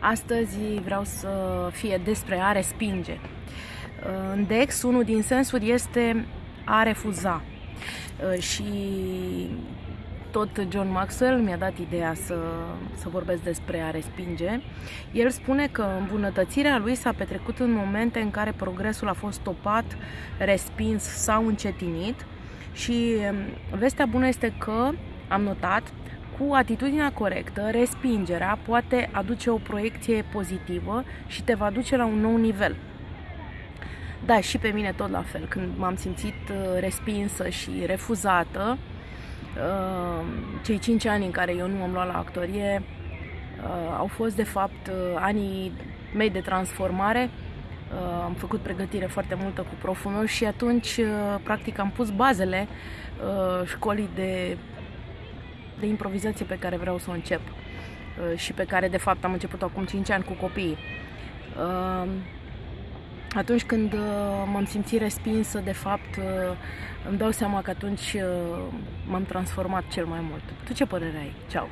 Astăzi vreau să fie despre a respinge. În Dex, unul din sensuri este a refuza. Și tot John Maxwell mi-a dat ideea să, să vorbesc despre a respinge. El spune că îmbunătățirea lui s-a petrecut în momente în care progresul a fost stopat, respins sau încetinit și um, vestea bună este că, am notat, cu atitudinea corectă, respingerea poate aduce o proiecție pozitivă și te va duce la un nou nivel. Da, și pe mine tot la fel. Când m-am simțit uh, respinsă și refuzată, uh, cei 5 ani în care eu nu am luat la actorie uh, au fost de fapt anii mei de transformare. Am făcut pregătire foarte multă cu proful meu și atunci practic am pus bazele școlii de de improvizație pe care vreau să o încep uh, și pe care de fapt am început acum 5 ani cu copiii. Uh, atunci când uh, m-am simțit respinsă, de fapt, îmi dau seama că atunci m-am transformat cel mai mult. Tu ce părere ai? Ceau!